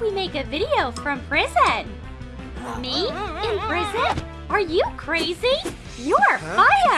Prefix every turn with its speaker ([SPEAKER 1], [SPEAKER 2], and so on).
[SPEAKER 1] we make a video from prison? Me? In prison? Are you crazy? You're fired!